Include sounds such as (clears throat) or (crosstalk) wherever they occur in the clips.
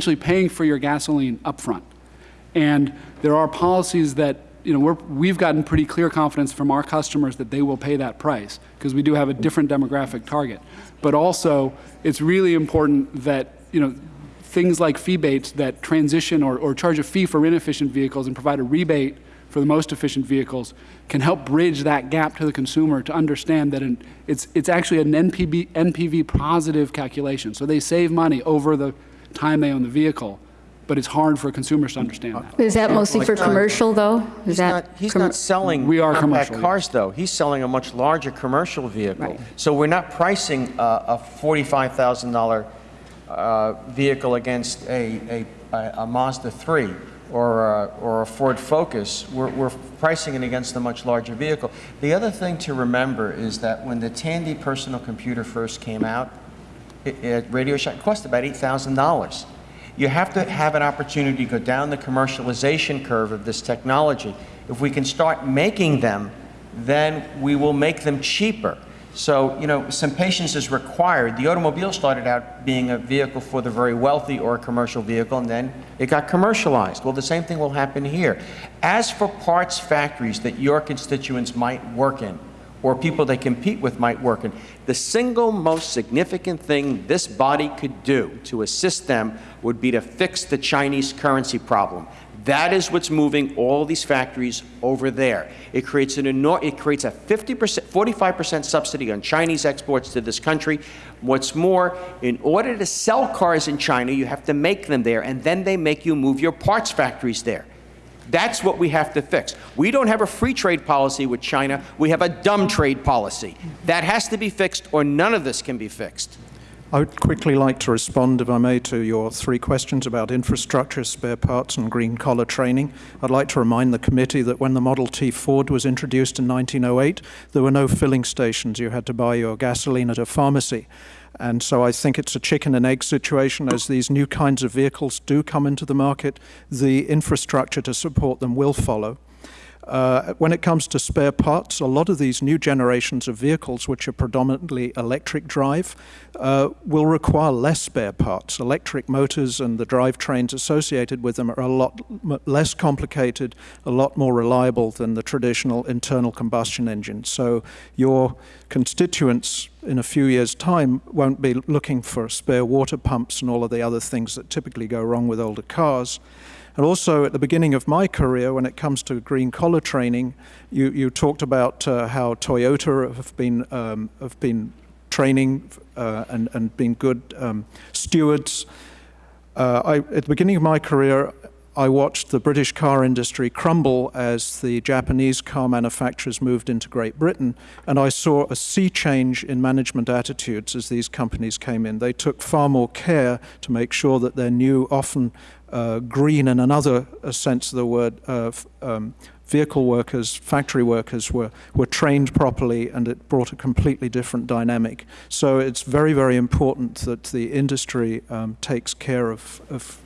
essentially paying for your gasoline upfront. And there are policies that you know, we have gotten pretty clear confidence from our customers that they will pay that price because we do have a different demographic target. But also, it's really important that you know, things like fee-bates that transition or, or charge a fee for inefficient vehicles and provide a rebate for the most efficient vehicles can help bridge that gap to the consumer to understand that it's, it's actually an NPV positive calculation. So they save money over the time they own the vehicle but it's hard for consumers to understand that. Is that mostly for commercial, though? Is He's that not, he's not selling We are compact commercial, cars, though. He's selling a much larger commercial vehicle. Right. So we're not pricing a, a $45,000 uh, vehicle against a, a, a Mazda 3 or a, or a Ford Focus. We're, we're pricing it against a much larger vehicle. The other thing to remember is that when the Tandy personal computer first came out, it, Radio Shack cost about $8,000 you have to have an opportunity to go down the commercialization curve of this technology. If we can start making them, then we will make them cheaper. So, you know, some patience is required. The automobile started out being a vehicle for the very wealthy or a commercial vehicle, and then it got commercialized. Well, the same thing will happen here. As for parts factories that your constituents might work in, or people they compete with might work in. The single most significant thing this body could do to assist them would be to fix the Chinese currency problem. That is what's moving all these factories over there. It creates an it creates a 50%, 45% subsidy on Chinese exports to this country. What's more, in order to sell cars in China, you have to make them there, and then they make you move your parts factories there. That's what we have to fix. We don't have a free trade policy with China. We have a dumb trade policy. That has to be fixed or none of this can be fixed. I would quickly like to respond, if I may, to your three questions about infrastructure, spare parts, and green collar training. I'd like to remind the committee that when the Model T Ford was introduced in 1908, there were no filling stations. You had to buy your gasoline at a pharmacy. And so I think it's a chicken and egg situation. As these new kinds of vehicles do come into the market, the infrastructure to support them will follow. Uh, when it comes to spare parts, a lot of these new generations of vehicles, which are predominantly electric drive, uh, will require less spare parts. Electric motors and the drivetrains associated with them are a lot less complicated, a lot more reliable than the traditional internal combustion engine. So your constituents in a few years' time won't be looking for spare water pumps and all of the other things that typically go wrong with older cars. And also at the beginning of my career, when it comes to green collar training, you, you talked about uh, how Toyota have been, um, have been training uh, and, and been good um, stewards. Uh, I, at the beginning of my career, I watched the British car industry crumble as the Japanese car manufacturers moved into Great Britain, and I saw a sea change in management attitudes as these companies came in. They took far more care to make sure that their new, often uh, green in another uh, sense of the word, uh, um, vehicle workers, factory workers were, were trained properly and it brought a completely different dynamic. So it's very, very important that the industry um, takes care of, of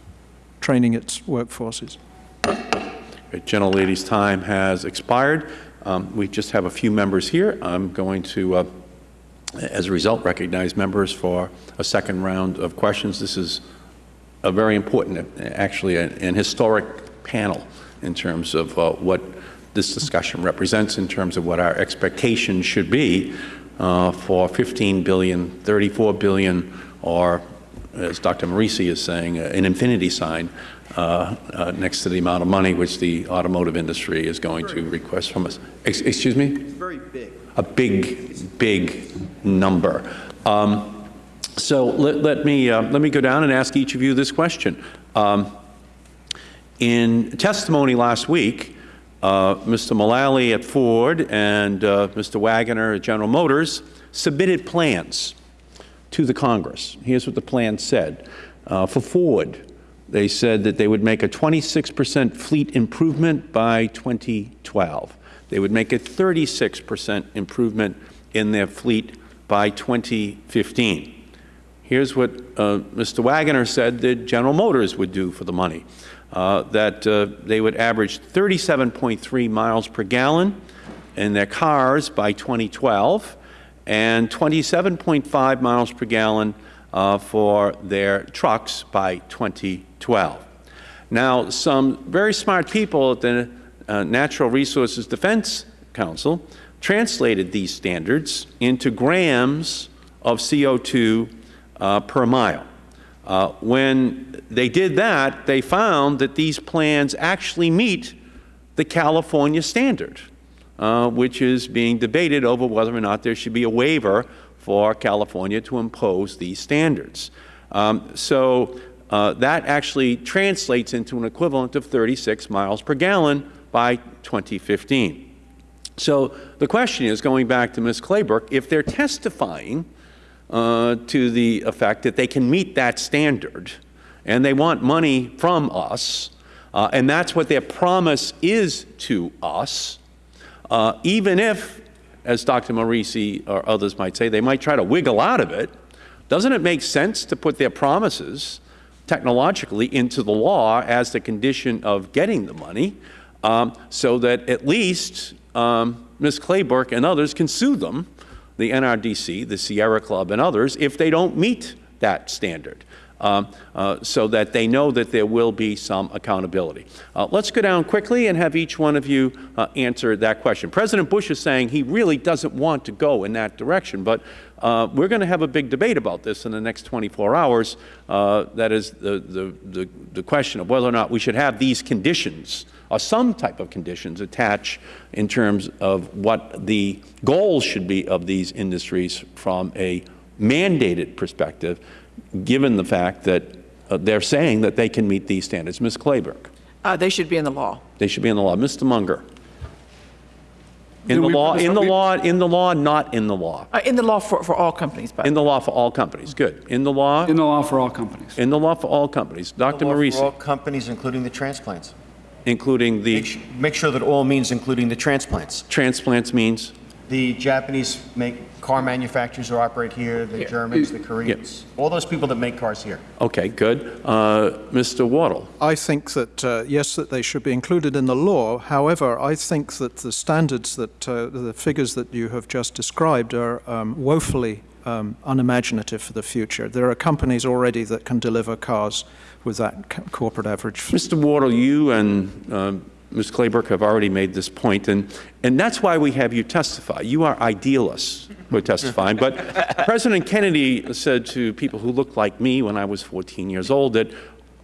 training its workforces. Great. Gentlelady's time has expired. Um, we just have a few members here. I'm going to, uh, as a result, recognize members for a second round of questions. This is a very important, actually an, historic panel in terms of uh, what this discussion represents in terms of what our expectations should be uh, for 15 billion, 34 billion, or as Dr. Morici is saying, uh, an infinity sign uh, uh, next to the amount of money which the automotive industry is going to request from us. Ex excuse me? It's very big. A big, big number. Um, so let, let me, uh, let me go down and ask each of you this question. Um, in testimony last week, uh, Mr. Mulally at Ford and uh, Mr. Wagoner at General Motors submitted plans to the Congress. Here's what the plan said. Uh, for Ford, they said that they would make a 26 percent fleet improvement by 2012. They would make a 36 percent improvement in their fleet by 2015. Here's what uh, Mr. Wagoner said that General Motors would do for the money, uh, that uh, they would average 37.3 miles per gallon in their cars by 2012 and 27.5 miles per gallon uh, for their trucks by 2012. Now, some very smart people at the uh, Natural Resources Defense Council translated these standards into grams of CO2 uh, per mile. Uh, when they did that, they found that these plans actually meet the California standard, uh, which is being debated over whether or not there should be a waiver for California to impose these standards. Um, so uh, that actually translates into an equivalent of 36 miles per gallon by 2015. So the question is, going back to Ms. Claybrook, if they're testifying uh, to the effect that they can meet that standard and they want money from us, uh, and that's what their promise is to us, uh, even if, as Dr. Morici or others might say, they might try to wiggle out of it, doesn't it make sense to put their promises technologically into the law as the condition of getting the money um, so that at least um, Ms. Claybrook and others can sue them, the NRDC, the Sierra Club, and others, if they don't meet that standard. Um, uh, so that they know that there will be some accountability. Uh, let's go down quickly and have each one of you uh, answer that question. President Bush is saying he really doesn't want to go in that direction, but uh, we're going to have a big debate about this in the next 24 hours. Uh, that is the, the, the, the question of whether or not we should have these conditions or some type of conditions attached in terms of what the goals should be of these industries from a mandated perspective, given the fact that uh, they're saying that they can meet these standards. Ms. Claybrook. Uh, They should be in the law. They should be in the law. Mr. Munger. In Do the law, in the law, in the law, not in the law. Uh, In the law for, for all companies, but. In the law for all companies. Good. In the law, In the law for all companies. in the law for all companies. Dr. Law For all companies, including the transplants. including the su- Make sure that all means including the transplants. transplants means? The Japanese make, car manufacturers who operate here, the Germans, the Koreans, all those people that make cars here. Okay, good. Uh, Mr. Wardle. I think that, uh, yes, that they should be included in the law. However, I think that the standards that, uh, the figures that you have just described are um, woefully um, unimaginative for the future. There are companies already that can deliver cars with that corporate average. Mr. Wardle, you and um, Ms. Claybrook have already made this point, and, and that's why we have you testify. You are idealists who are testifying. But (laughs) President Kennedy said to people who looked like me when I was 14 years old that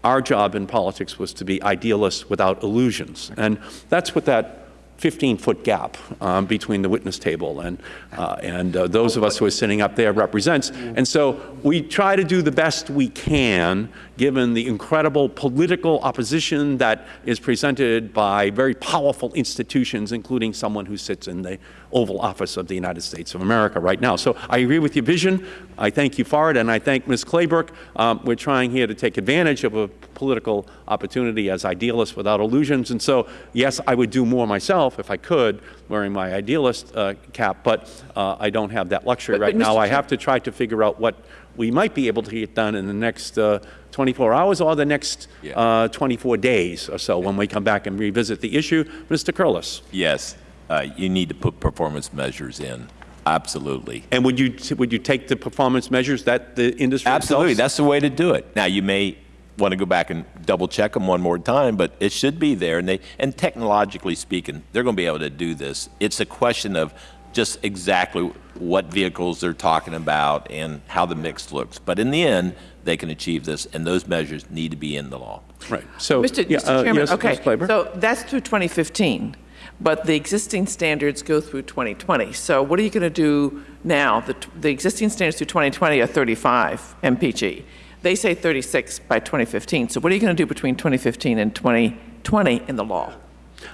our job in politics was to be idealists without illusions. And that's what that 15-foot gap um, between the witness table and, uh, and uh, those of us who are sitting up there represents. And so we try to do the best we can, given the incredible political opposition that is presented by very powerful institutions, including someone who sits in the Oval Office of the United States of America right now. So I agree with your vision. I thank you for it, and I thank Ms. Claybrook. Um, we're trying here to take advantage of a political opportunity as idealists without illusions. And so, yes, I would do more myself if I could, wearing my idealist uh, cap, but uh, I don't have that luxury But- but right now. Mr. I have to try to figure out what we might be able to get done in the next uh, 24 hours or the next uh, 24 days or so when we come back and revisit the issue. Mr. Curlis. Yes, uh, you need to put performance measures in, absolutely. And would you, would you take the performance measures that the industry Absolutely, itself- that's the way to do it. Now, you may want to go back and double check them one more time, but it should be there. And they, and technologically speaking, they're going to be able to do this. It's a question of just exactly what vehicles they're talking about and how the mix looks. But in the end, they can achieve this, and those measures need to be in the law. Right. So, Mr. yeah, Mr. uh, Chairman, yes, okay, Ms. So that's through 2015, but the existing standards go through 2020. So what are you going to do now? The, the existing standards through 2020 are 35 mpg. They say 36 by 2015. So what are you going to do between 2015 and 2020 in the law?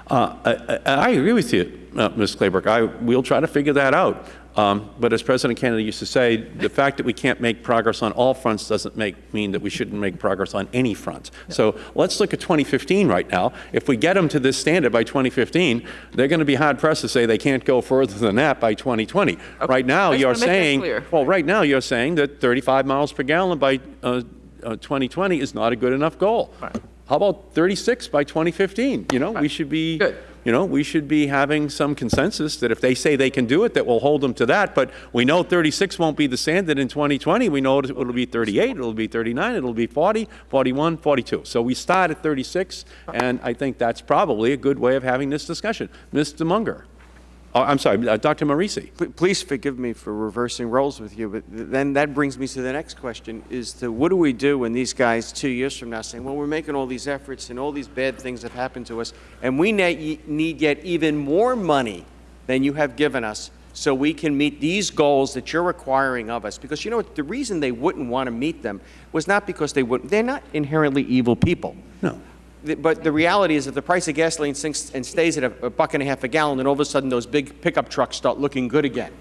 Uh, I, I agree with you, uh, Ms. Claybrook. I, we'll try to figure that out. Um, but as President Kennedy used to say, the fact that we can't make progress on all fronts doesn't make, mean that we shouldn't make progress on any front. So let's look at 2015 right now. If we get them to this standard by 2015, they're going to be hard pressed to say they can't go further than that by 2020. Right now, you're wanna make that saying, well, right now you're saying that 35 miles per gallon by uh, uh, 2020 is not a good enough goal. Right. How about 36 by 2015? You know, we should be Good. you know, we should be having some consensus that if they say they can do it, that we'll hold them to that. But we know 36 won't be the standard in 2020. We know it will be 38, it will be 39, it will be 40, 41, 42. So we start at 36, and I think that's probably a good way of having this discussion. Mr. Munger. Oh, I'm sorry, uh, Dr. Morici. Please forgive me for reversing roles with you, but th- then that brings me to the next question, is to what do we do when these guys, two years from now, saying, well, we're making all these efforts and all these bad things have happened to us, and we ne- need yet even more money than you have given us so we can meet these goals that you're requiring of us? Because you know what, the reason they wouldn't want to meet them was not because they wouldn't, they're not inherently evil people. No. But the reality is, if the price of gasoline sinks and stays at a a buck and a half a gallon, then all of a sudden those big pickup trucks start looking good again,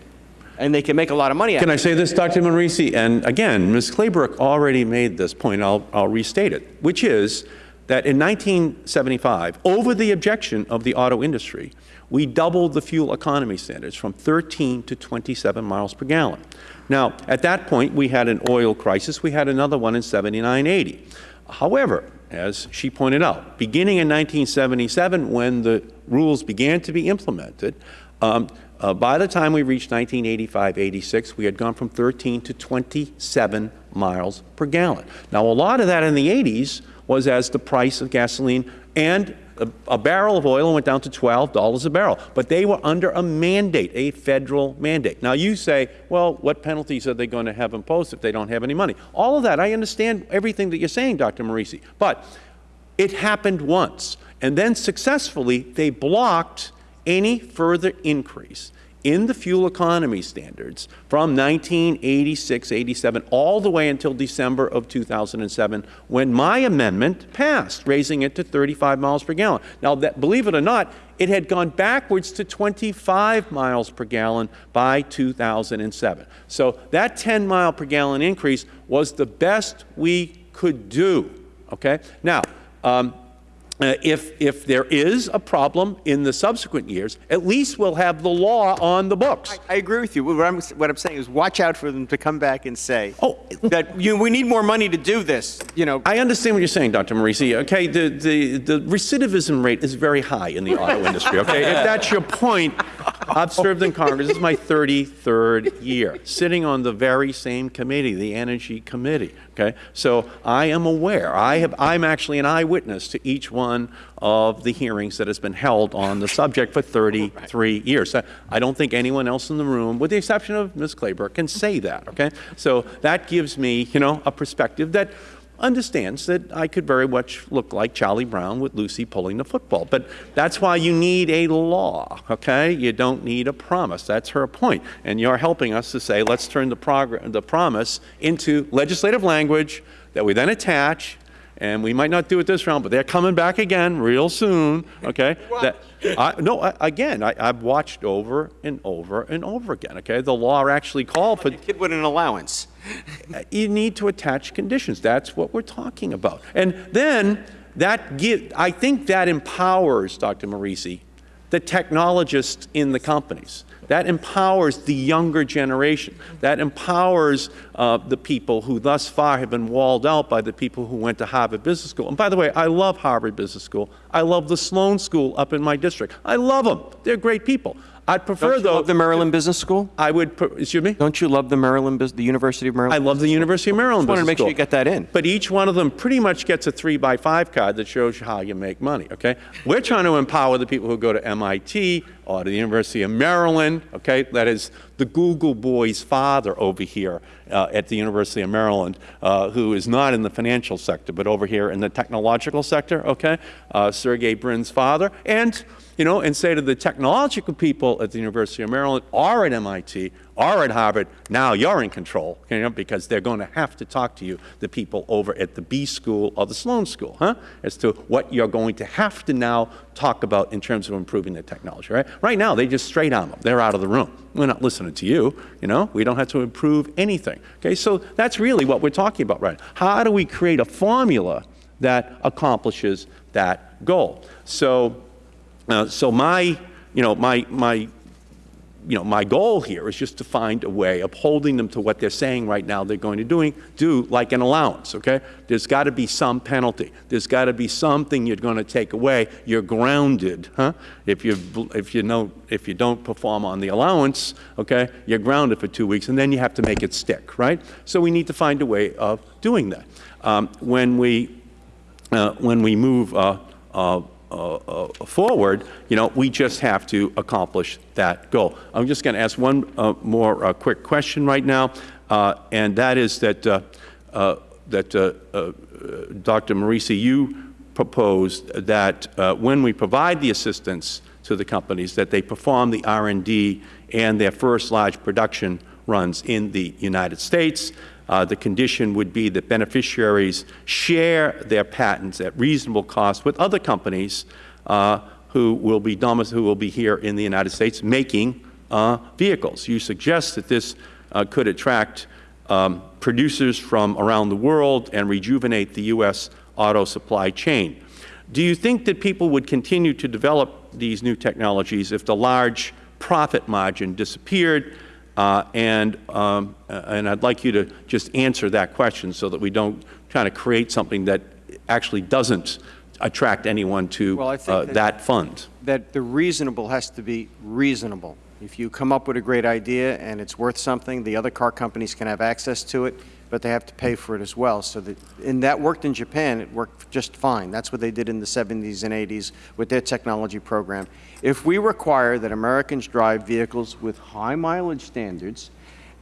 and they can make a lot of money. Can I say this, Dr. Morici? And again, Ms. Claybrook already made this point. I'll, I'll restate it, which is that in 1975, over the objection of the auto industry, we doubled the fuel economy standards from 13 to 27 miles per gallon. Now, at that point, we had an oil crisis. We had another one in 79, 80. However, as she pointed out, beginning in 1977, when the rules began to be implemented, um, uh, by the time we reached 1985, 86, we had gone from 13 to 27 miles per gallon. Now, a lot of that in the 80s was as the price of gasoline and a, a barrel of oil went down to $12 a barrel. But they were under a mandate, a federal mandate. Now, you say, well, what penalties are they going to have imposed if they don't have any money? All of that, I understand everything that you're saying, Dr. Morici. But it happened once. And then successfully, they blocked any further increase in the fuel economy standards from 1986, 87, all the way until December of 2007, when my amendment passed, raising it to 35 miles per gallon. Now, that, believe it or not, it had gone backwards to 25 miles per gallon by 2007. So that 10 mile per gallon increase was the best we could do. Okay? Now, um, uh, if, if there is a problem in the subsequent years, at least we'll have the law on the books. I agree with you. What I'm, what I'm saying is watch out for them to come back and say Oh. (laughs) that you, we need more money to do this. You know, I understand what you're saying, Dr. Morici. Okay, the, the, the recidivism rate is very high in the auto industry. Okay, if (laughs) that's your point, I've served in Congress. This is my 33rd year, sitting on the very same committee, the Energy Committee. Okay, so I am aware. I have. I'm actually an eyewitness to each one of the hearings that has been held on the subject for 33 years. I- don't think anyone else in the room, with the exception of Ms. Claybrook, can say that. Okay, so that gives me, you know, a perspective that understands that I could very much look like Charlie Brown with Lucy pulling the football. But that's why you need a law, okay? You don't need a promise. That's her point. And you're helping us to say, let's turn the, the promise into legislative language that we then attach. And we might not do it this round, but they're coming back again real soon, okay? (laughs) That, I, no, I, again, I, I've watched over and over and over again, okay? The law actually called for a kid with an allowance. (laughs) you need to attach conditions. That's what we're talking about. And then that give, I think that empowers, Dr. Morici, the technologists in the companies. That empowers the younger generation. That empowers uh, the people who thus far have been walled out by the people who went to Harvard Business School. And by the way, I love Harvard Business School. I love the Sloan School up in my district. I love them. They're great people. I'd prefer, Don't you though, love the Maryland Business School? I would, excuse me? Don't you love the Maryland, the University of Maryland? I love the University of Maryland Just wanted to make sure you get that in. But each one of them pretty much gets a three by five card that shows you how you make money, okay? We're trying to empower the people who go to MIT or the University of Maryland, okay? That is the Google boy's father over here uh, at the University of Maryland, uh, who is not in the financial sector, but over here in the technological sector, okay? Uh, Sergey Brin's father. And you know, and say to the technological people at the University of Maryland or at MIT or at Harvard, now you're in control, you know, because they're going to have to talk to you, the people over at the B school or the Sloan school, huh, as to what you're going to have to now talk about in terms of improving the technology, right? Right now, they just straight arm them. They're out of the room. We're not listening to you, you know. We don't have to improve anything, okay? So that's really what we're talking about, right? How do we create a formula that accomplishes that goal? So, uh, so my, you know, my, my you know, my goal here is just to find a way of holding them to what they're saying right now they're going to doing, do like an allowance, okay? There's got to be some penalty. There's got to be something you're going to take away. You're grounded, huh? If you, if you know, if you don't perform on the allowance, okay, you're grounded for two weeks, and then you have to make it stick, right? So we need to find a way of doing that. Um, when we, uh, when we move uh, uh, uh, uh, forward, you know, we just have to accomplish that goal. I'm just going to ask one uh, more uh, quick question right now, and that is that, that Dr. Morici, you proposed that when we provide the assistance to the companies, that they perform the R&D and their first large production runs in the United States. Uh, the condition would be that beneficiaries share their patents at reasonable cost with other companies uh, who will be who will be here in the United States making uh, vehicles. You suggest that this uh, could attract um, producers from around the world and rejuvenate the U.S. auto supply chain. Do you think that people would continue to develop these new technologies if the large profit margin disappeared? Uh, and, um, and I'd like you to just answer that question so that we don't kind of create something that actually doesn't attract anyone to Well, uh, that- that fund. that the reasonable has to be reasonable. If you come up with a great idea and it's worth something, the other car companies can have access to it, but they have to pay for it as well. So that, and that worked in Japan, it worked just fine. That's what they did in the 70s and 80s with their technology program. If we require that Americans drive vehicles with high mileage standards,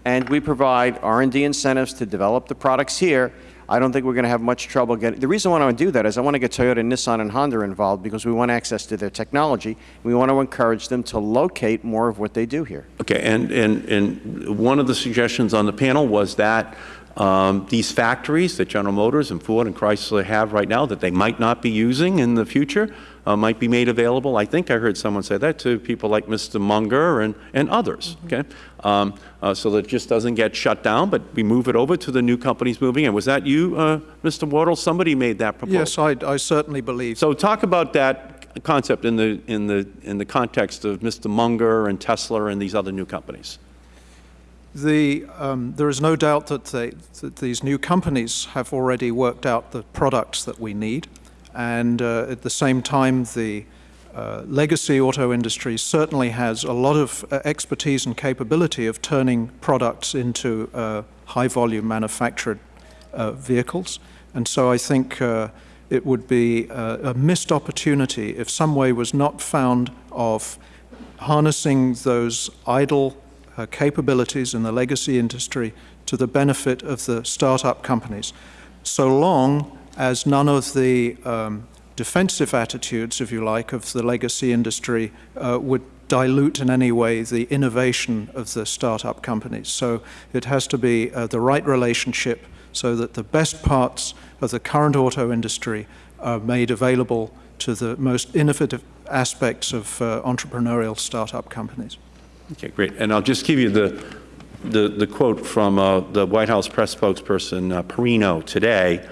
and we provide R&D incentives to develop the products here, I don't think we're going to have much trouble getting, the reason why I want to do that is I want to get Toyota, Nissan, and Honda involved because we want access to their technology. We want to encourage them to locate more of what they do here. Okay, and, and, and one of the suggestions on the panel was that um, these factories that General Motors and Ford and Chrysler have right now that they might not be using in the future uh, might be made available. I think I heard someone say that to people like Mr. Munger and, and others, okay? Um, uh, so that it just doesn't get shut down, but we move it over to the new companies moving in. Was that you, uh, Mr. Wardle? Somebody made that proposal. Yes, I, I certainly believe. So talk about that concept in the, in the, in the context of Mr. Munger and Tesla and these other new companies. The, um, there is no doubt that, they, that these new companies have already worked out the products that we need, and uh, at the same time, the uh, legacy auto industry certainly has a lot of uh, expertise and capability of turning products into uh, high-volume manufactured uh, vehicles, and so I think uh, it would be a missed opportunity if some way was not found of harnessing those idle uh, capabilities in the legacy industry to the benefit of the startup companies, so long as none of the um, defensive attitudes, if you like, of the legacy industry uh, would dilute in any way the innovation of the startup companies. So it has to be uh, the right relationship so that the best parts of the current auto industry are made available to the most innovative aspects of uh, entrepreneurial startup companies. Okay, great. And I'll just give you the, the, the quote from uh, the White House press spokesperson, uh, Perino, today,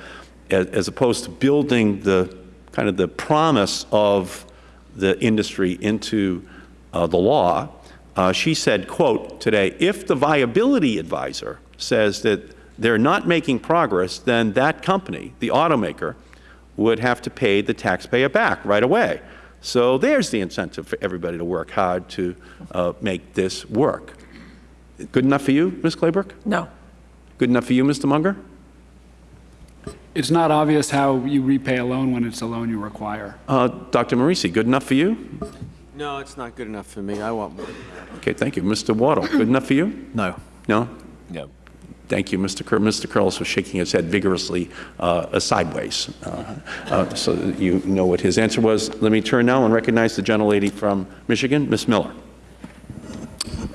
as, as opposed to building the kind of the promise of the industry into uh, the law. Uh, she said, quote, today, if the viability advisor says that they're not making progress, then that company, the automaker, would have to pay the taxpayer back right away. So there's the incentive for everybody to work hard to uh, make this work. Good enough for you, Ms. Claybrook? No. Good enough for you, Mr. Munger? It's not obvious how you repay a loan when it's a loan you require. Uh, Dr. Morici, good enough for you? No, it's not good enough for me. I want more. Okay, thank you. Mr. Wardle, good enough for you? No. No? No. Thank you, Mr. Cur Mr. Curls was shaking his head vigorously uh, sideways, uh, uh, so you know what his answer was. Let me turn now and recognize the gentlelady from Michigan, Ms. Miller.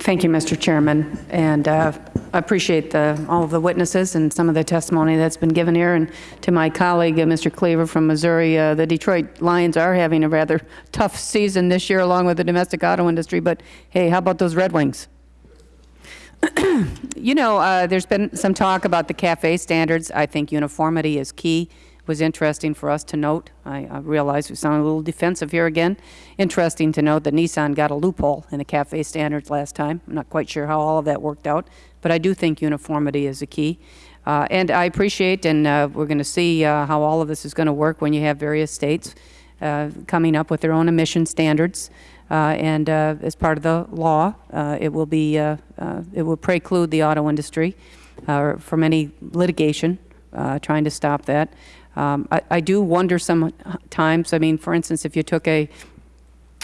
Thank you, Mr. Chairman, and uh, I appreciate the, all of the witnesses and some of the testimony that's been given here. And to my colleague, uh, Mr. Cleaver from Missouri, uh, the Detroit Lions are having a rather tough season this year along with the domestic auto industry, but hey, how about those Red Wings? (clears throat) You know, uh, there's been some talk about the CAFE standards. I think uniformity is key. was interesting for us to note. I, I realize we sound a little defensive here again. Interesting to note that Nissan got a loophole in the CAFE standards last time. I'm not quite sure how all of that worked out, but I do think uniformity is a key. Uh, and I appreciate, and uh, we're going to see uh, how all of this is going to work when you have various states uh, coming up with their own emission standards. Uh, and uh, as part of the law, uh, it will be it will preclude the auto industry from any litigation trying to stop that. Um, I, I do wonder sometimes. I mean, for instance, if you took a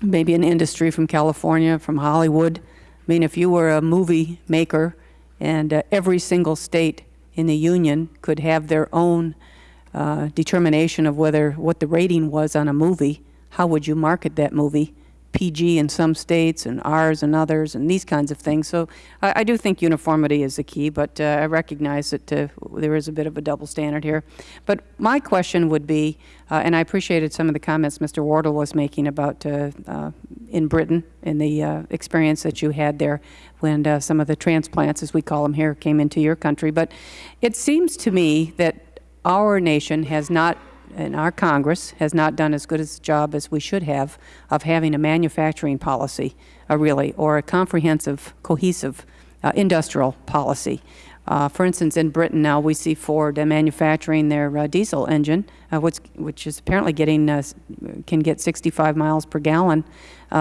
maybe an industry from California, from Hollywood. I mean, if you were a movie maker and uh, every single state in the union could have their own uh, determination of whether what the rating was on a movie, how would you market that movie? PG in some states and Rs in others and these kinds of things. So I, I do think uniformity is the key, but uh, I recognize that uh, there is a bit of a double standard here. But my question would be, uh, and I appreciated some of the comments Mr. Wardle was making about uh, uh, in Britain and the uh, experience that you had there when some of the transplants, as we call them here, came into your country. But it seems to me that our nation has not and our Congress has not done as good a job as we should have of having a manufacturing policy, uh, really, or a comprehensive, cohesive uh, industrial policy. Uh, for instance, in Britain now, we see Ford uh, manufacturing their uh, diesel engine, uh, which, which is apparently getting can get 65 miles per gallon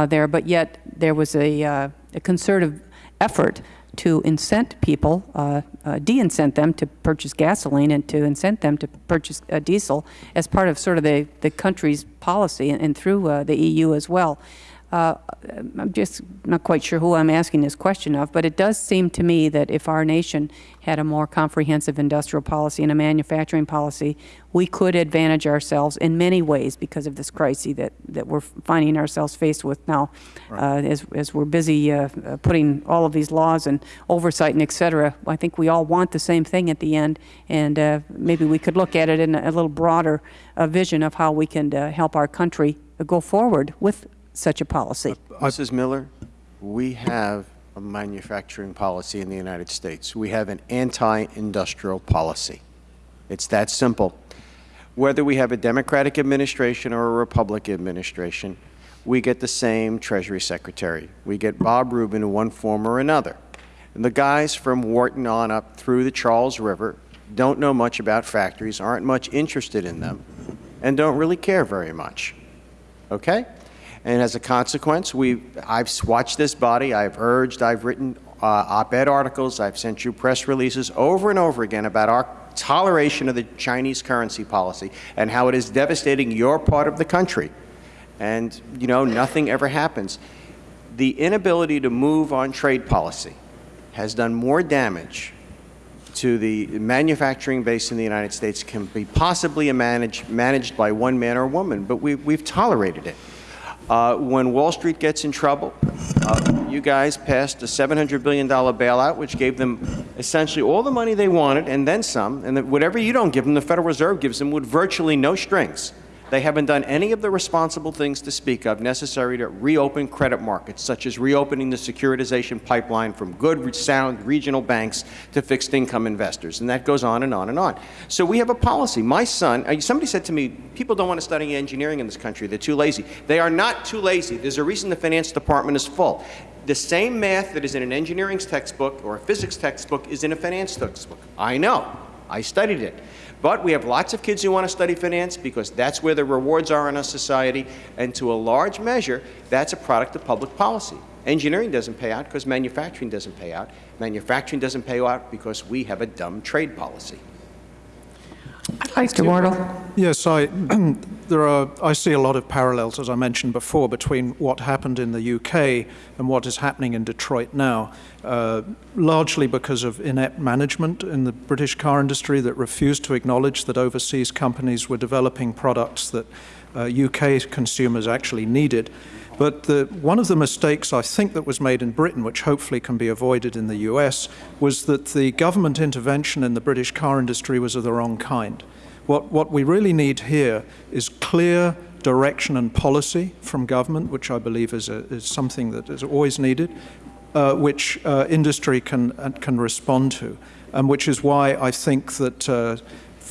there, but yet there was a, a concerted effort to incent people, uh, uh, de-incent them to purchase gasoline and to incent them to purchase uh, diesel as part of sort of the, the country's policy and, and through uh, the EU as well. Uh, I'm just not quite sure who I'm asking this question of, but it does seem to me that if our nation had a more comprehensive industrial policy and a manufacturing policy, we could advantage ourselves in many ways because of this crisis that, that we're finding ourselves faced with now uh, as, as we're busy uh, uh, putting all of these laws and oversight and et cetera. I think we all want the same thing at the end, and uh, maybe we could look at it in a, a little broader uh, vision of how we can uh, help our country go forward with such a policy. Uh, Mrs. Miller, we have a manufacturing policy in the United States. We have an anti-industrial policy. It's that simple. Whether we have a Democratic administration or a Republican administration, we get the same Treasury Secretary. We get Bob Rubin in one form or another. And the guys from Wharton on up through the Charles River don't know much about factories, aren't much interested in them, and don't really care very much. Okay? And as a consequence, we, I've watched this body, I've urged, I've written uh, op-ed articles, I've sent you press releases over and over again about our toleration of the Chinese currency policy and how it is devastating your part of the country. And, you know, nothing ever happens. The inability to move on trade policy has done more damage to the manufacturing base in the United States can be possibly managed, managed by one man or woman, but we, we've tolerated it. Uh, when Wall Street gets in trouble, uh, you guys passed a $700 billion bailout, which gave them essentially all the money they wanted and then some, and that whatever you don't give them, the Federal Reserve gives them with virtually no strings. They haven't done any of the responsible things to speak of necessary to reopen credit markets, such as reopening the securitization pipeline from good, sound regional banks to fixed income investors. And that goes on and on and on. So we have a policy. My son, uh, somebody said to me, people don't want to study engineering in this country. They're too lazy. They are not too lazy. There's a reason the finance department is full. The same math that is in an engineering textbook or a physics textbook is in a finance textbook. I know. I studied it. But we have lots of kids who want to study finance because that's where the rewards are in our society, and to a large measure, that's a product of public policy. Engineering doesn't pay out because manufacturing doesn't pay out. Manufacturing doesn't pay out because we have a dumb trade policy. Mr. Wardle. Yes, I, (clears throat) there are, I see a lot of parallels, as I mentioned before, between what happened in the UK and what is happening in Detroit now, uh, largely because of inept management in the British car industry that refused to acknowledge that overseas companies were developing products that uh, UK consumers actually needed. But the, one of the mistakes I think that was made in Britain, which hopefully can be avoided in the US, was that the government intervention in the British car industry was of the wrong kind. What, what we really need here is clear direction and policy from government, which I believe is, a, is something that is always needed, uh, which uh, industry can, uh, can respond to, and which is why I think that uh,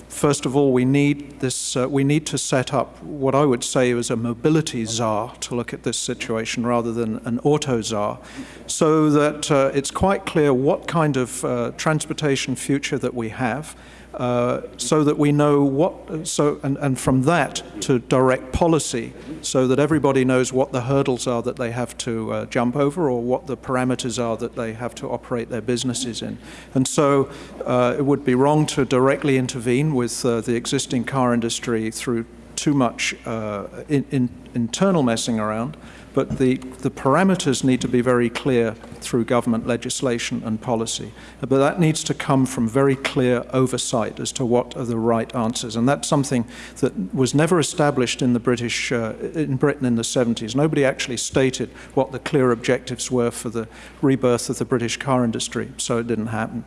First of all, we need this. Uh, we need to set up what I would say is a mobility czar to look at this situation rather than an auto czar, so that uh, it's quite clear what kind of uh, transportation future that we have, uh, so that we know what. So and, and from that to direct policy, so that everybody knows what the hurdles are that they have to uh, jump over, or what the parameters are that they have to operate their businesses in. And so, uh, it would be wrong to directly intervene with uh, the existing car industry through too much uh, in, in internal messing around, but the, the parameters need to be very clear through government legislation and policy. But that needs to come from very clear oversight as to what are the right answers. And that's something that was never established in the British, uh, in Britain in the 70s. Nobody actually stated what the clear objectives were for the rebirth of the British car industry, so it didn't happen.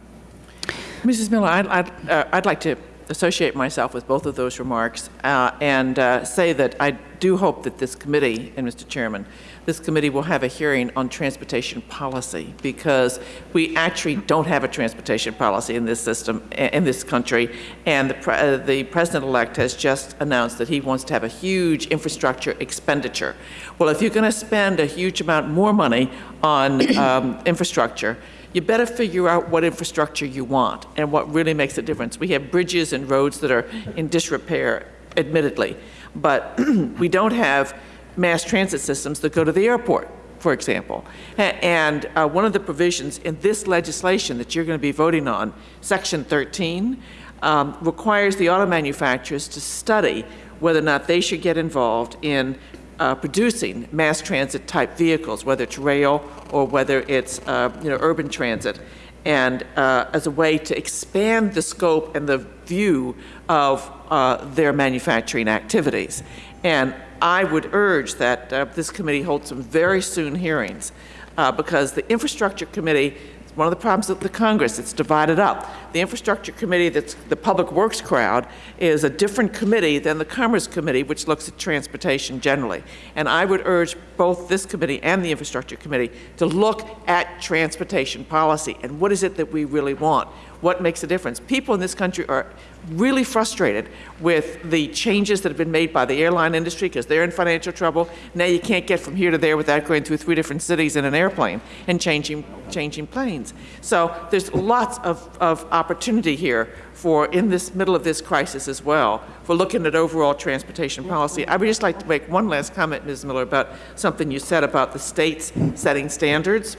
Mrs. Miller, I'd, I'd, uh, I'd like to associate myself with both of those remarks uh, and uh, say that I do hope that this committee, and Mr. Chairman, this committee will have a hearing on transportation policy because we actually don't have a transportation policy in this system, in this country. And the, uh, the president-elect has just announced that he wants to have a huge infrastructure expenditure. Well, if you're going to spend a huge amount more money on um, infrastructure, you better figure out what infrastructure you want and what really makes a difference. We have bridges and roads that are in disrepair, admittedly, but (clears throat) we don't have mass transit systems that go to the airport, for example. And uh, one of the provisions in this legislation that you're going to be voting on, Section 13, um, requires the auto manufacturers to study whether or not they should get involved in uh, producing mass transit type vehicles, whether it's rail or whether it's uh, you know urban transit, and uh, as a way to expand the scope and the view of uh, their manufacturing activities. And I would urge that uh, this committee hold some very soon hearings uh, because the infrastructure committee one of the problems with the Congress, it's divided up. The Infrastructure Committee, that's the Public Works crowd, is a different committee than the Commerce Committee, which looks at transportation generally. And I would urge both this committee and the Infrastructure Committee to look at transportation policy and what is it that we really want what makes a difference. People in this country are really frustrated with the changes that have been made by the airline industry because they're in financial trouble. Now you can't get from here to there without going through three different cities in an airplane and changing, changing planes. So there's lots of, of opportunity here for, in this middle of this crisis as well, for looking at overall transportation policy. I would just like to make one last comment, Ms. Miller, about something you said about the states setting standards.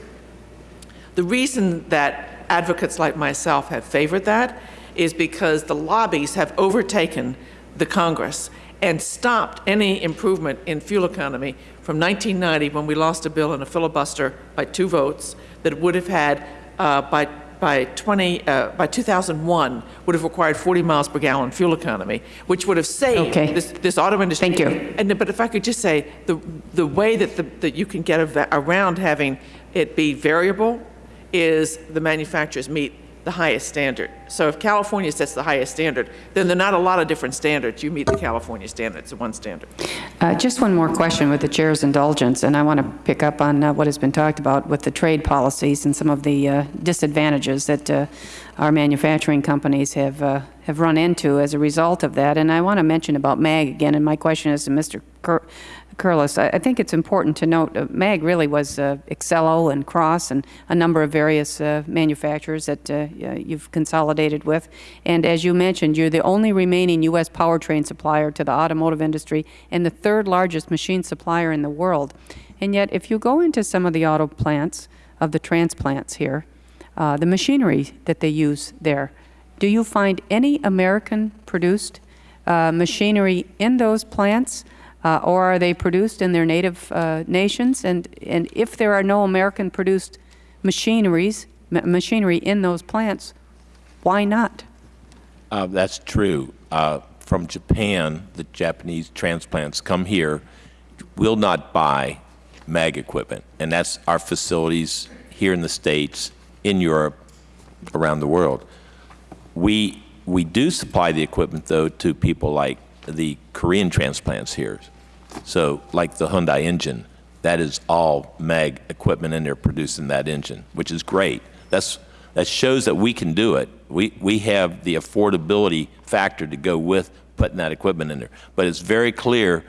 The reason that advocates like myself have favored that is because the lobbies have overtaken the Congress and stopped any improvement in fuel economy from 1990 when we lost a bill in a filibuster by two votes that would have had uh, by by 20 uh, by 2001 would have required 40 miles per gallon fuel economy, which would have saved okay. this, this auto industry. Thank you. And but if I could just say the the way that the, that you can get around having it be variable is the manufacturers meet the highest standard. So if California sets the highest standard, then there are not a lot of different standards. You meet the California standard. It's one standard. Uh, just one more question with the chair's indulgence, and I want to pick up on uh, what has been talked about with the trade policies and some of the uh, disadvantages that uh, our manufacturing companies have uh, have run into as a result of that. And I want to mention about MAG again, and my question is to Mr. Cur Curlis, I, I, think it's important to note uh, MAG really was uh, Ex-Cell-O and Cross and a number of various uh, manufacturers that uh, you've consolidated with. And as you mentioned, you're the only remaining U.S. powertrain supplier to the automotive industry and the third largest machine supplier in the world. And yet, if you go into some of the auto plants of the transplants here, uh, the machinery that they use there, do you find any American-produced uh, machinery in those plants? Uh, or are they produced in their native uh, nations? And, and if there are no American-produced machineries, ma machinery in those plants, why not? Uh, that's true. Uh, from Japan, the Japanese transplants come here, will not buy MAG equipment, and that's our facilities here in the States, in Europe, around the world. We, we do supply the equipment, though, to people like the Korean transplants here. So like the Hyundai engine, that is all MAG equipment in there producing that engine, which is great. That's, that shows that we can do it. We, we have the affordability factor to go with putting that equipment in there. But it's very clear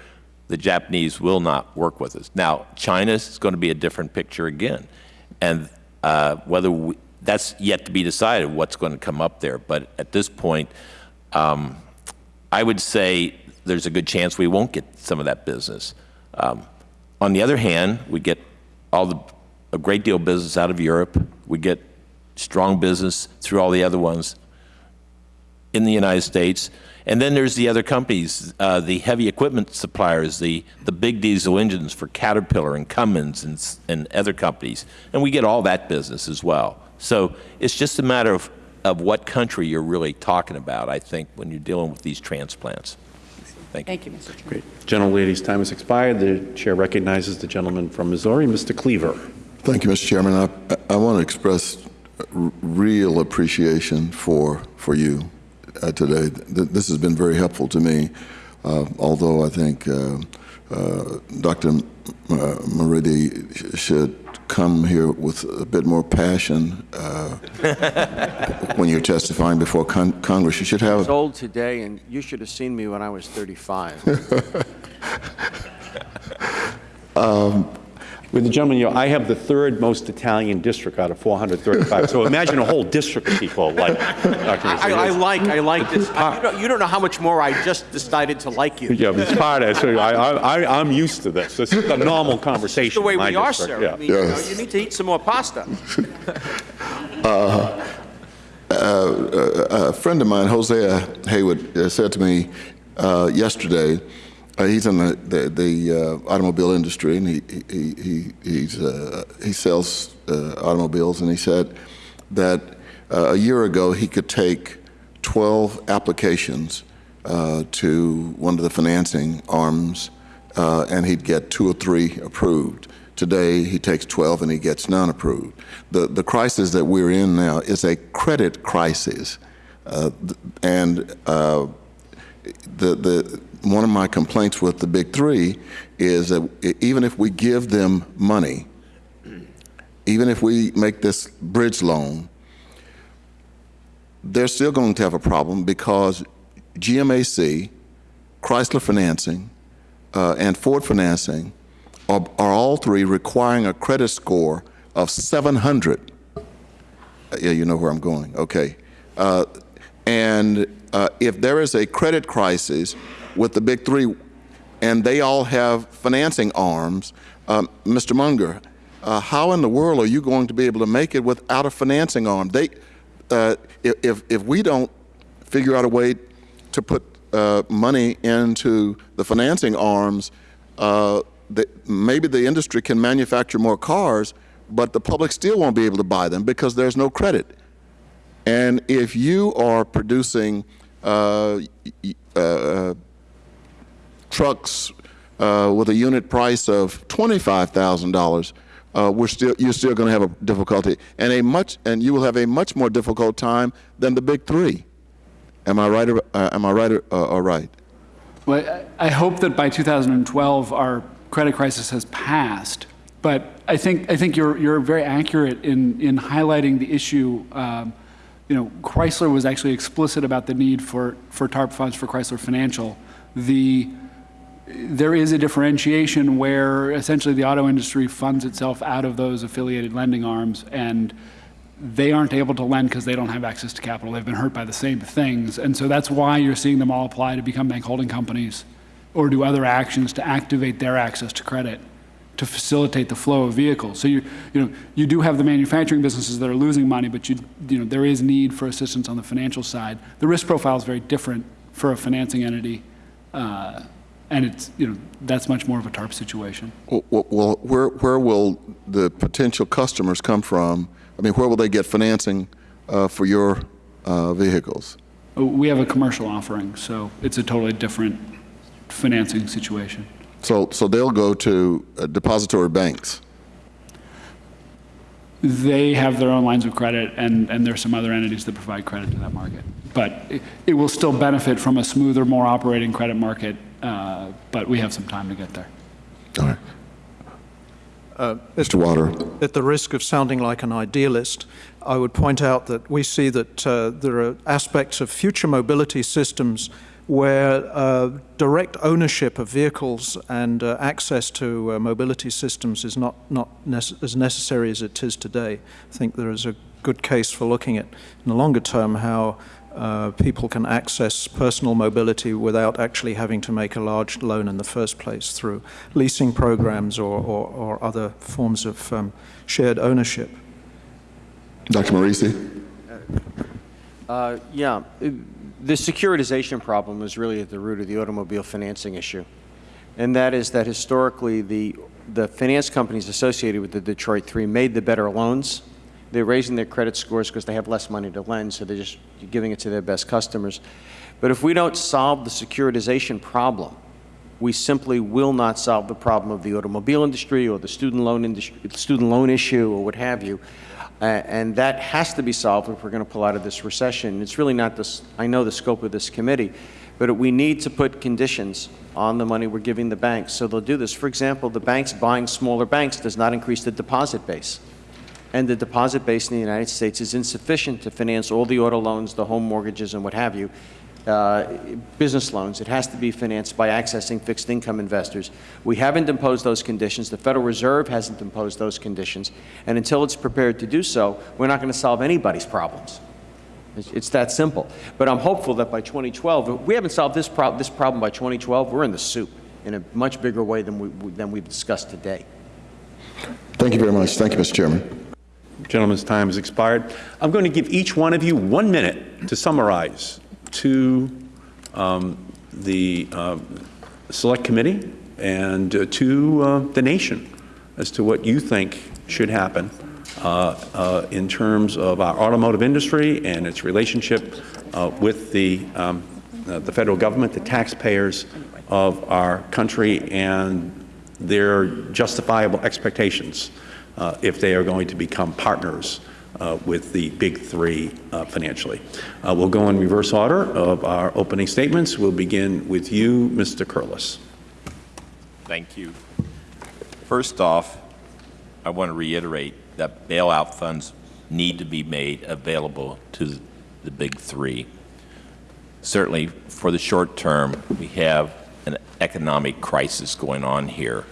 the Japanese will not work with us. Now, China is going to be a different picture again. And uh, whether we, that's yet to be decided what's going to come up there. But at this point, um, I would say there's a good chance we won't get some of that business. Um, on the other hand, we get all the, a great deal of business out of Europe. We get strong business through all the other ones in the United States. And then there's the other companies, uh, the heavy equipment suppliers, the, the big diesel engines for Caterpillar and Cummins and, and other companies. And we get all that business as well. So it's just a matter of, of what country you're really talking about, I think, when you're dealing with these transplants. Thank you. Thank you, Mr. Chairman. Great. Gentlelady's time has expired. The chair recognizes the gentleman from Missouri, Mr. Cleaver. Thank you, Mr. Chairman. I, I want to express real appreciation for, for you uh, today. Th- This has been very helpful to me, uh, although I think uh, uh, Dr. M- uh, Morici sh- should come here with a bit more passion uh, (laughs) when you're testifying before con- Congress. You should have. I was old today, and you should have seen me when I was 35. (laughs) With the gentleman, you know, I have the third most Italian district out of 435. So imagine a whole district of people like (laughs) Dr. I, I Rizzo. like, I like this. I- You don't, you don't know how much more I just decided to like you. Yeah, it's part of it. So I, I, I'm used to this. This is a normal conversation. The way in my we are, district, sir. yeah. I mean, you know, you need to eat some more pasta. (laughs) a friend of mine, Hosea Haywood, uh, said to me uh, yesterday. Uh, he's in the the, the uh, automobile industry, and he he he uh, he sells uh, automobiles. And he said that uh, a year ago he could take 12 applications uh, to one of the financing arms, and he'd get two or three approved. Today, he takes 12 and he gets none approved. The, the crisis that we're in now is a credit crisis. And the, the, one of my complaints with the big three is that even if we give them money, even if we make this bridge loan, they're still going to have a problem because GMAC, Chrysler Financing, uh, and Ford Financing are, are all three requiring a credit score of 700. Uh, Yeah, you know where I'm going. Okay. Uh, and uh, if there is a credit crisis with the big three, and they all have financing arms, um, Mr. Munger, uh, how in the world are you going to be able to make it without a financing arm? They, uh, if, if we don't figure out a way to put uh, money into the financing arms, uh, the, maybe the industry can manufacture more cars, but the public still won't be able to buy them because there's no credit. And if you are producing uh, uh, trucks uh, with a unit price of twenty-five thousand dollars, uh, we're still you're still going to have a difficulty, and a much and you will have a much more difficult time than the big three. Am I right? Or, uh, am I right or, uh, or right? Well, I I hope that by 2012, our credit crisis has passed. But I think, I think you're, you're very accurate in, in highlighting the issue. Um, You know, Chrysler was actually explicit about the need for, for TARP funds for Chrysler Financial. The, there is a differentiation where essentially the auto industry funds itself out of those affiliated lending arms, and they aren't able to lend because they don't have access to capital. They've been hurt by the same things. And so that's why you're seeing them all apply to become bank holding companies or do other actions to activate their access to credit to facilitate the flow of vehicles. So you, you know, you do have the manufacturing businesses that are losing money, but you, you know, there is need for assistance on the financial side. The risk profile is very different for a financing entity. Uh, and it's, you know, that's much more of a TARP situation. Well, well, where where will the potential customers come from? I mean, where will they get financing uh, for your uh, vehicles? Uh, We have a commercial offering, so it's a totally different financing situation. So, so they'll go to uh, depository banks. They have their own lines of credit, and, and there's some other entities that provide credit to that market. But it, it will still benefit from a smoother, more operating credit market, uh, but we have some time to get there. All right. Mr. Wardle. At the risk of sounding like an idealist, I would point out that we see that uh, there are aspects of future mobility systems where uh, direct ownership of vehicles and uh, access to uh, mobility systems is not, not nece as necessary as it is today. I think there is a good case for looking at, in the longer term, how uh, people can access personal mobility without actually having to make a large loan in the first place through leasing programs or, or, or other forms of um, shared ownership. Dr. Morici? Uh, Yeah, the securitization problem is really at the root of the automobile financing issue. And that is that historically, the, the finance companies associated with the Detroit Three made the better loans. They're raising their credit scores because they have less money to lend, so they're just giving it to their best customers. But if we don't solve the securitization problem, we simply will not solve the problem of the automobile industry or the student loan industry, student loan issue or what have you. Uh, and that has to be solved if we're going to pull out of this recession. It's really not this, I know the scope of this committee, but we need to put conditions on the money we're giving the banks so they'll do this. For example, the banks buying smaller banks does not increase the deposit base. And the deposit base in the United States is insufficient to finance all the auto loans, the home mortgages, and what have you, uh, business loans. It has to be financed by accessing fixed income investors. We haven't imposed those conditions. The Federal Reserve hasn't imposed those conditions. And until it's prepared to do so, we're not going to solve anybody's problems. It's, it's that simple. But I'm hopeful that by 2012, if we haven't solved this, prob this problem by 2012, we're in the soup in a much bigger way than, we, than we've discussed today. Thank you very much. Thank you, Mr. Chairman. Gentleman's time has expired. I'm going to give each one of you one minute to summarize to um, the uh, Select Committee and uh, to uh, the nation as to what you think should happen uh, uh, in terms of our automotive industry and its relationship uh, with the, um, the federal government, the taxpayers of our country, and their justifiable expectations uh, if they are going to become partners uh, with the big three uh, financially. Uh, we'll go in reverse order of our opening statements. We'll begin with you, Mr. Curlis. Thank you. First off, I want to reiterate that bailout funds need to be made available to the big three. Certainly, for the short term, we have an economic crisis going on here.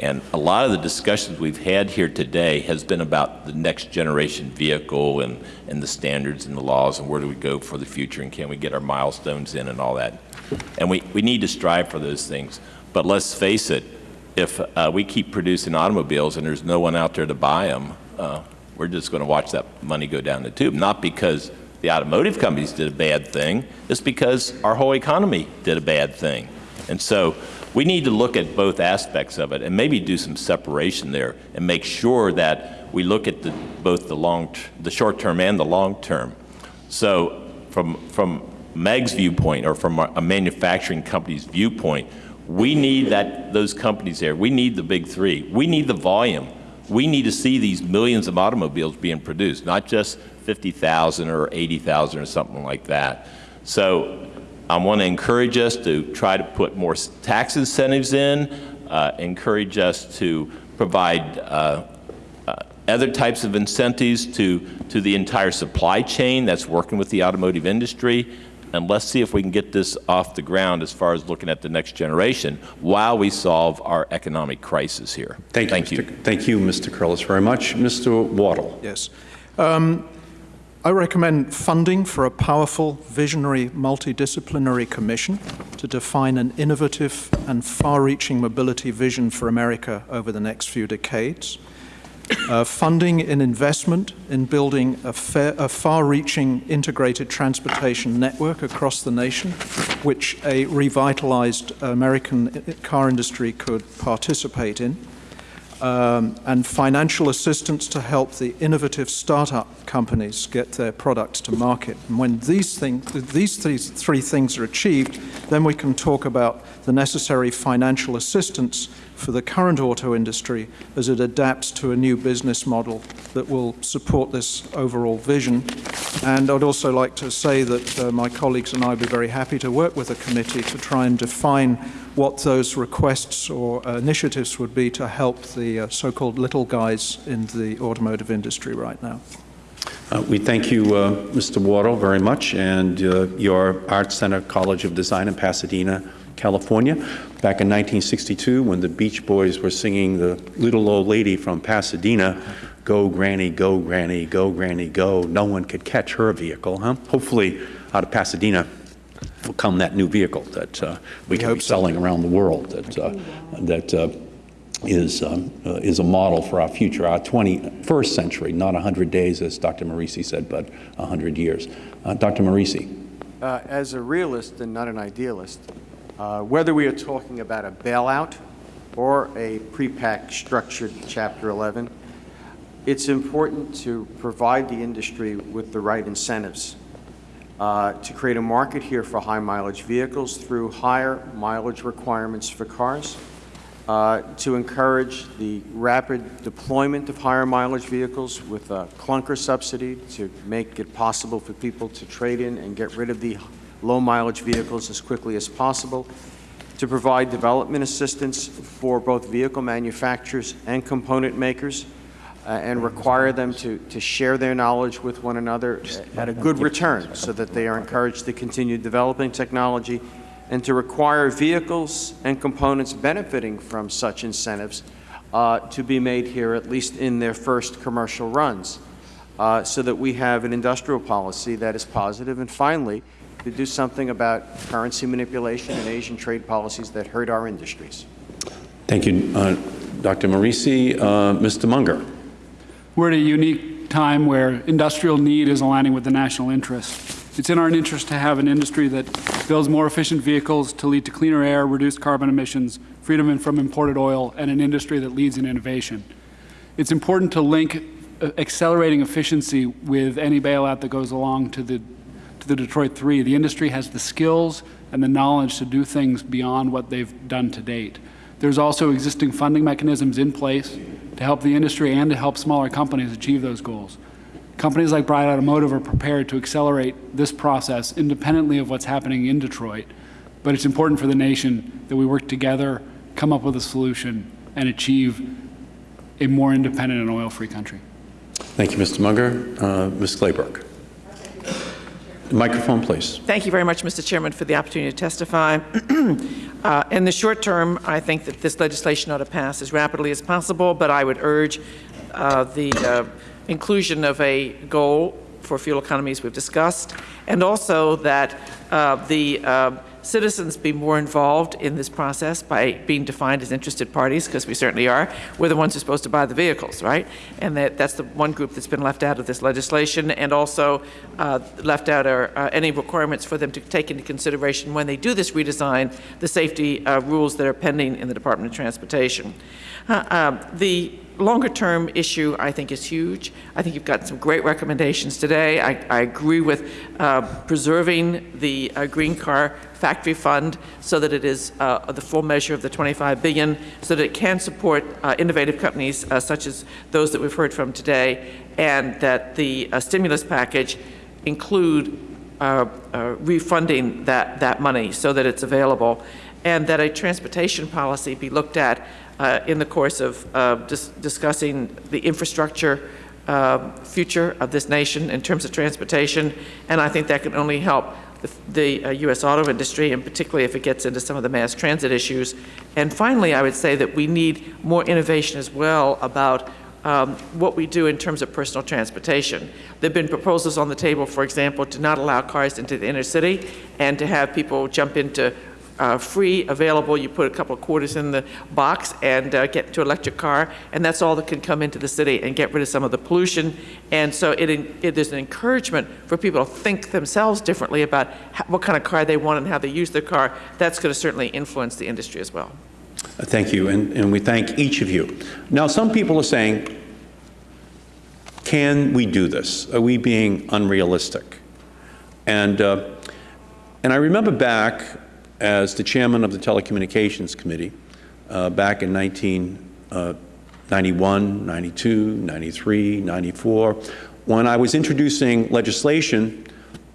And a lot of the discussions we've had here today has been about the next generation vehicle and, and the standards and the laws and where do we go for the future and can we get our milestones in and all that. And we, we need to strive for those things. But let's face it, if uh, we keep producing automobiles and there's no one out there to buy them, uh, we're just going to watch that money go down the tube. Not because the automotive companies did a bad thing, it's because our whole economy did a bad thing. And so we need to look at both aspects of it and maybe do some separation there and make sure that we look at the, both the long, the short term and the long term. So from, from Meg's viewpoint or from a manufacturing company's viewpoint, we need that, those companies there. We need the big three. We need the volume. We need to see these millions of automobiles being produced, not just 50,000 or 80,000 or something like that. So I want to encourage us to try to put more tax incentives in, uh, encourage us to provide uh, uh, other types of incentives to, to the entire supply chain that's working with the automotive industry. And let's see if we can get this off the ground as far as looking at the next generation while we solve our economic crisis here. Thank, Thank you. you. Mr. Thank you, Mr. Curlis, very much. Mr. Wardle. Yes. Um, I recommend funding for a powerful, visionary, multidisciplinary commission to define an innovative and far-reaching mobility vision for America over the next few decades. Uh, funding in investment in building a, a far-reaching integrated transportation network across the nation, which a revitalized American car industry could participate in um, and financial assistance to help the innovative startup companies get their products to market. And when these, things, these three, three things are achieved, then we can talk about the necessary financial assistance for the current auto industry as it adapts to a new business model that will support this overall vision. And I'd also like to say that uh, my colleagues and I would be very happy to work with the committee to try and define what those requests or uh, initiatives would be to help the uh, so-called little guys in the automotive industry right now. Uh, We thank you, uh, Mr. Wardle, very much, and uh, your Art Center College of Design in Pasadena, California. Back in 1962, when the Beach Boys were singing the little old lady from Pasadena, Go Granny, go Granny, go Granny, go, no one could catch her vehicle, huh? Hopefully, out of Pasadena will come that new vehicle that uh, we can be hope so. selling around the world, that, uh, that uh, is, um, uh, is a model for our future, our 21st century, not 100 days, as Dr. Morici said, but 100 years. Uh, Dr. Morici. Uh, As a realist and not an idealist, uh, whether we are talking about a bailout or a pre-packed structured Chapter 11, it's important to provide the industry with the right incentives uh, to create a market here for high-mileage vehicles through higher mileage requirements for cars, uh, to encourage the rapid deployment of higher mileage vehicles with a clunker subsidy to make it possible for people to trade in and get rid of the low mileage vehicles as quickly as possible, to provide development assistance for both vehicle manufacturers and component makers, uh, and require them to, to share their knowledge with one another at a good return so that they are encouraged to continue developing technology and to require vehicles and components benefiting from such incentives uh, to be made here at least in their first commercial runs uh, so that we have an industrial policy that is positive positive. and finally to do something about currency manipulation and Asian trade policies that hurt our industries. Thank you, uh, Dr. Morici. Uh, Mr. Munger. We're at a unique time where industrial need is aligning with the national interest. It's in our interest to have an industry that builds more efficient vehicles to lead to cleaner air, reduced carbon emissions, freedom from imported oil, and an industry that leads in innovation. It's important to link uh, accelerating efficiency with any bailout that goes along to the, to the Detroit Three. The industry has the skills and the knowledge to do things beyond what they've done to date. There's also existing funding mechanisms in place to help the industry and to help smaller companies achieve those goals. Companies like Bright Automotive are prepared to accelerate this process independently of what's happening in Detroit, but it's important for the nation that we work together, come up with a solution, and achieve a more independent and oil-free country. Thank you, Mr. Munger. Uh, Ms. Claybrook. Microphone, please. Thank you very much, Mr. Chairman, for the opportunity to testify. (clears throat) Uh, In the short term, I think that this legislation ought to pass as rapidly as possible, but I would urge uh, the uh, inclusion of a goal for fuel economies we've discussed, and also that uh, the uh, citizens be more involved in this process by being defined as interested parties, because we certainly are. We're the ones who are supposed to buy the vehicles, right? And that, that's the one group that's been left out of this legislation, and also uh, left out are uh, any requirements for them to take into consideration when they do this redesign, the safety uh, rules that are pending in the Department of Transportation. Uh, the longer-term issue, I think, is huge. I think you've got some great recommendations today. I, I agree with uh, preserving the uh, green car factory fund so that it is uh, the full measure of the 25 billion, so that it can support uh, innovative companies uh, such as those that we've heard from today, and that the uh, stimulus package include refunding that, that money so that it's available, and that a transportation policy be looked at uh, in the course of uh, dis discussing the infrastructure uh, future of this nation in terms of transportation, and I think that can only help the, the uh, U.S. auto industry, and particularly if it gets into some of the mass transit issues. And finally, I would say that we need more innovation as well about um, what we do in terms of personal transportation. There have been proposals on the table, for example, to not allow cars into the inner city and to have people jump into uh, free, available, you put a couple of quarters in the box and uh, get an electric car, and that's all that can come into the city and get rid of some of the pollution. And so it, it is an encouragement for people to think themselves differently about how, what kind of car they want and how they use their car. That's going to certainly influence the industry as well. Uh, Thank you, and, and we thank each of you. Now, some people are saying, can we do this? Are we being unrealistic? And, uh, and I remember back as the chairman of the Telecommunications Committee uh, back in 1991, 92, 93, 94, when I was introducing legislation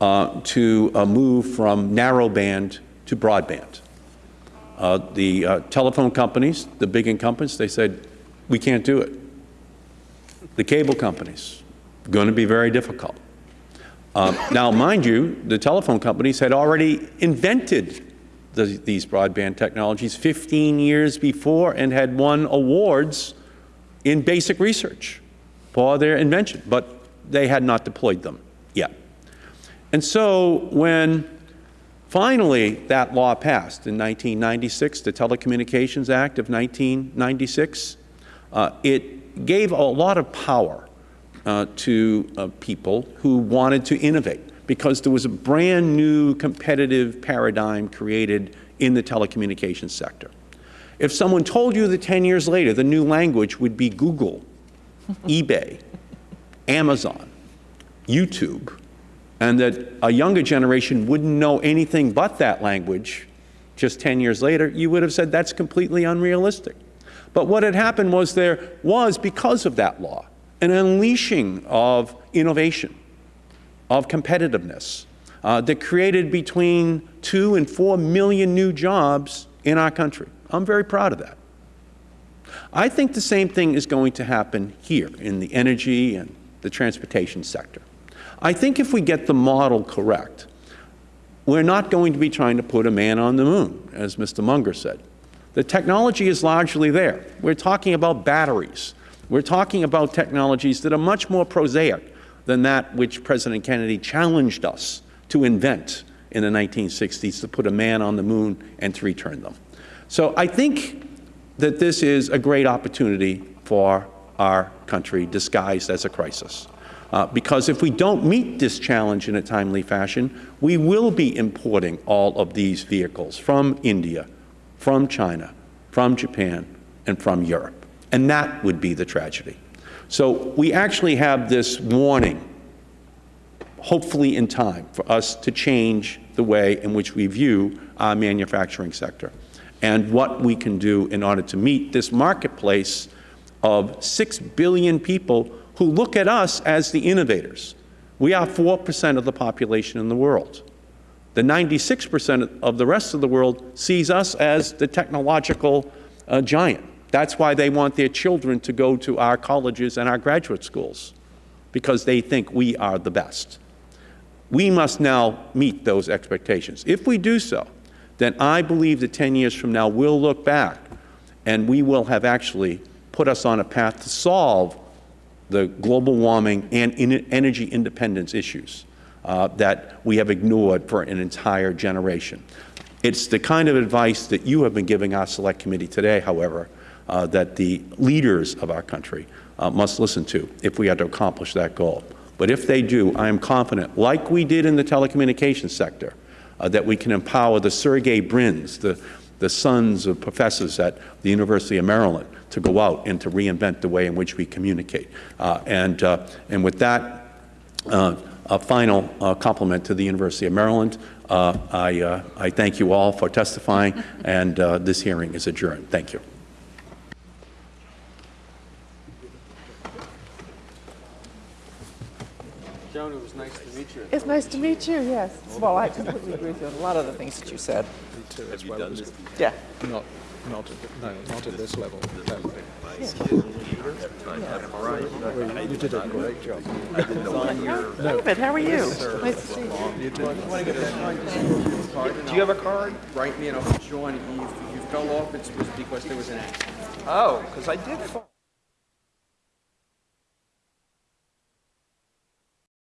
uh, to uh, move from narrowband to broadband. Uh, the uh, telephone companies, the big incumbents, they said, We can't do it. The cable companies, going to be very difficult. Um, Now, mind you, the telephone companies had already invented the- these broadband technologies 15 years before and had won awards in basic research for their invention, but they had not deployed them yet. And so when finally that law passed in 1996, the Telecommunications Act of 1996, uh, it gave a lot of power uh, to uh, people who wanted to innovate because there was a brand new competitive paradigm created in the telecommunications sector. If someone told you that 10 years later the new language would be Google, (laughs) eBay, Amazon, YouTube, and that a younger generation wouldn't know anything but that language just 10 years later, you would have said that's completely unrealistic. But what had happened was there was, because of that law, an unleashing of innovation, of competitiveness, uh, that created between two and four million new jobs in our country. I'm very proud of that. I think the same thing is going to happen here in the energy and the transportation sector. I think if we get the model correct, we're not going to be trying to put a man on the moon, as Mr. Munger said. The technology is largely there. We're talking about batteries. We're talking about technologies that are much more prosaic than that which President Kennedy challenged us to invent in the 1960s to put a man on the moon and to return them. So I think that this is a great opportunity for our country disguised as a crisis. Uh, because if we don't meet this challenge in a timely fashion, we will be importing all of these vehicles from India, from China, from Japan, and from Europe. And that would be the tragedy. So we actually have this warning, hopefully in time, for us to change the way in which we view our manufacturing sector and what we can do in order to meet this marketplace of 6 billion people who look at us as the innovators. We are 4 percent of the population in the world. The 96 percent of the rest of the world sees us as the technological uh, giant. That's why they want their children to go to our colleges and our graduate schools, because they think we are the best. We must now meet those expectations. If we do so, then I believe that 10 years from now we'll look back and we will have actually put us on a path to solve the global warming and energy independence issues uh, that we have ignored for an entire generation. It's the kind of advice that you have been giving our Select Committee today, however, uh, that the leaders of our country uh, must listen to if we are to accomplish that goal. But if they do, I am confident, like we did in the telecommunications sector, uh, that we can empower the Sergey Brins, the, the sons of professors at the University of Maryland, to go out and to reinvent the way in which we communicate. Uh, and, uh, and with that, uh, a final compliment to the University of Maryland. Uh, I, uh, I thank you all for testifying, and uh, this hearing is adjourned. Thank you. Joan, it was nice to meet you. It's nice to meet you, yes. Well, I completely agree with you on a lot of the things that you said. too as well. Yeah. Not, not at, no, not at this level. You did a great job. David, how are you? Nice to see you. Do you have a card? Write me and I'll put you. If you fell off, it's because there was an accident. Oh, because I did fall.